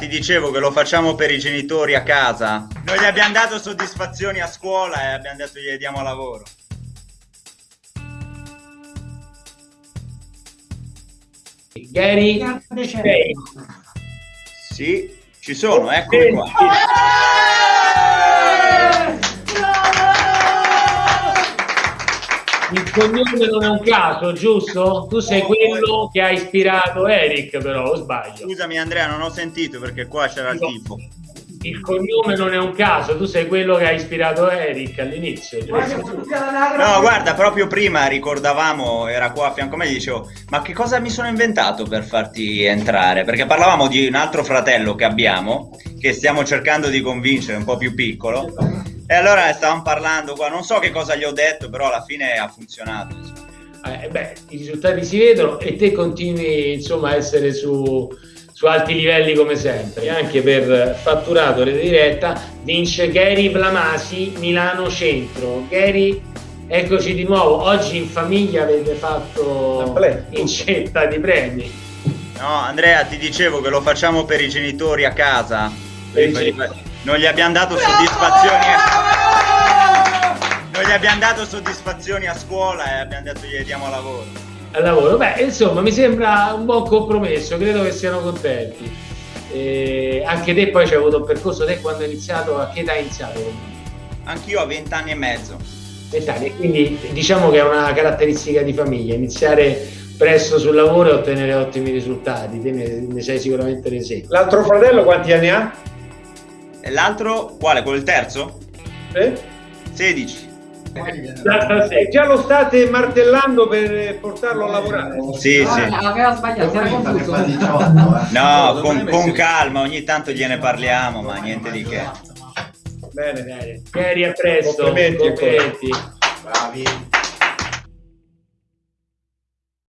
ti dicevo che lo facciamo per i genitori a casa. Noi gli abbiamo dato soddisfazioni a scuola e abbiamo detto gli diamo lavoro. Gary. Sì, ci sono, eccomi qua. Il cognome non è un caso, giusto? Tu sei quello che ha ispirato Eric, però, o sbaglio? Scusami Andrea, non ho sentito perché qua c'era il tifo. Il cognome non è un caso, tu sei quello che ha ispirato Eric all'inizio. No, guarda, proprio prima ricordavamo, era qua a fianco a me, dicevo, ma che cosa mi sono inventato per farti entrare? Perché parlavamo di un altro fratello che abbiamo, che stiamo cercando di convincere, un po' più piccolo, e allora stavamo parlando qua, non so che cosa gli ho detto, però alla fine ha funzionato. Eh, beh, i risultati si vedono e te continui insomma a essere su, su alti livelli come sempre. Anche per fatturato rete diretta vince Gary Blamasi Milano Centro. Gary, eccoci di nuovo. Oggi in famiglia avete fatto incetta di premi. No, Andrea, ti dicevo che lo facciamo per i genitori a casa. Per i genitori. Non gli abbiamo dato soddisfazioni. Non gli abbiamo dato soddisfazioni a scuola e abbiamo detto gli diamo lavoro. Al lavoro, beh, insomma, mi sembra un buon compromesso, credo che siano contenti. E anche te poi c'hai avuto un percorso, te quando hai iniziato, a che età hai iniziato? Anch'io a 20 anni e mezzo. 20 anni, quindi diciamo che è una caratteristica di famiglia, iniziare presto sul lavoro e ottenere ottimi risultati, te ne, ne sei sicuramente l'esempio. L'altro fratello quanti anni ha? E l'altro, quale? Quello il terzo? Eh? 16. Già lo state martellando per portarlo a lavorare? Sì, sì. Aveva sbagliato, era confuso. No, con, con calma, ogni tanto gliene parliamo, ma niente di che. Bene, Bene, Gary, a presto. Complimenti complimenti. Bravi.